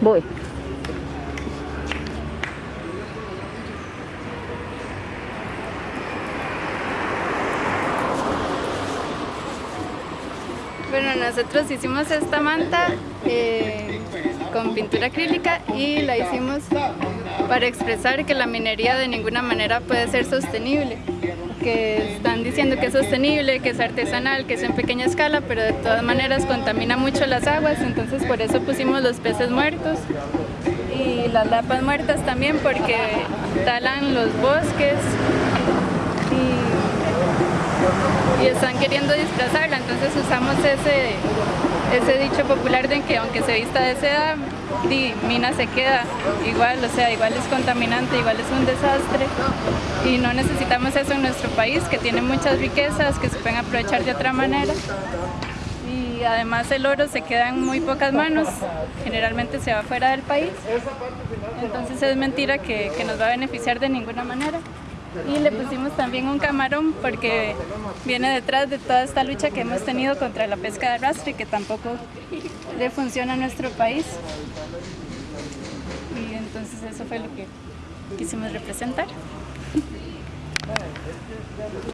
Voy. Bueno, nosotros hicimos esta manta eh, con pintura acrílica y la hicimos para expresar que la minería de ninguna manera puede ser sostenible. Que están diciendo que es sostenible, que es artesanal, que es en pequeña escala, pero de todas maneras contamina mucho las aguas, entonces por eso pusimos los peces muertos y las lapas muertas también porque talan los bosques y, están queriendo disfrazarla, entonces usamos ese dicho popular de que aunque se vista de seda, di, mina se queda. Igual, o sea, igual es contaminante, igual es un desastre. Y no necesitamos eso en nuestro país que tiene muchas riquezas que se pueden aprovechar de otra manera. Y además el oro se queda en muy pocas manos, generalmente se va fuera del país, entonces es mentira que, que nos va a beneficiar de ninguna manera y le pusimos también un camarón porque viene detrás de toda esta lucha que hemos tenido contra la pesca de arrastre que tampoco le funciona a nuestro país y entonces eso fue lo que quisimos representar.